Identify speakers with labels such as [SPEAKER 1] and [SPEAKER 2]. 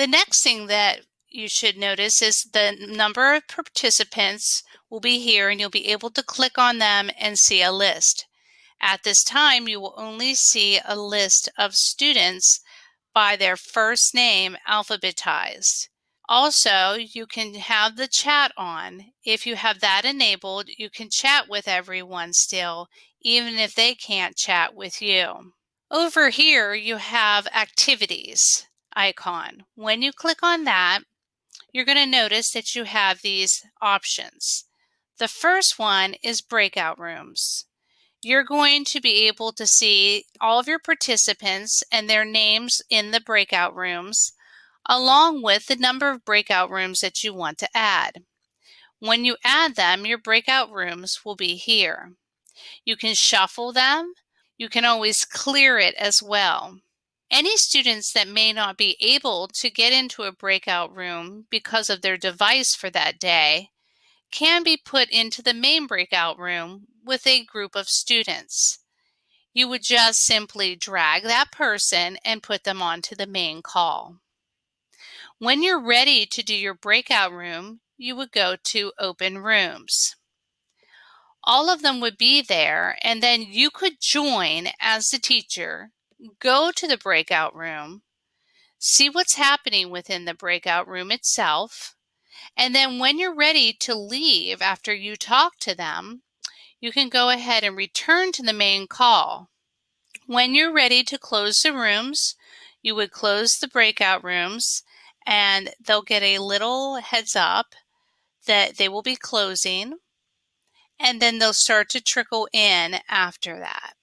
[SPEAKER 1] The next thing that you should notice is the number of participants will be here and you'll be able to click on them and see a list. At this time, you will only see a list of students by their first name alphabetized. Also, you can have the chat on. If you have that enabled, you can chat with everyone still, even if they can't chat with you. Over here, you have activities icon. When you click on that, you're going to notice that you have these options. The first one is breakout rooms. You're going to be able to see all of your participants and their names in the breakout rooms, along with the number of breakout rooms that you want to add. When you add them, your breakout rooms will be here. You can shuffle them. You can always clear it as well. Any students that may not be able to get into a breakout room because of their device for that day can be put into the main breakout room with a group of students. You would just simply drag that person and put them onto the main call. When you're ready to do your breakout room, you would go to open rooms. All of them would be there and then you could join as the teacher go to the breakout room, see what's happening within the breakout room itself, and then when you're ready to leave after you talk to them, you can go ahead and return to the main call. When you're ready to close the rooms, you would close the breakout rooms and they'll get a little heads up that they will be closing and then they'll start to trickle in after that.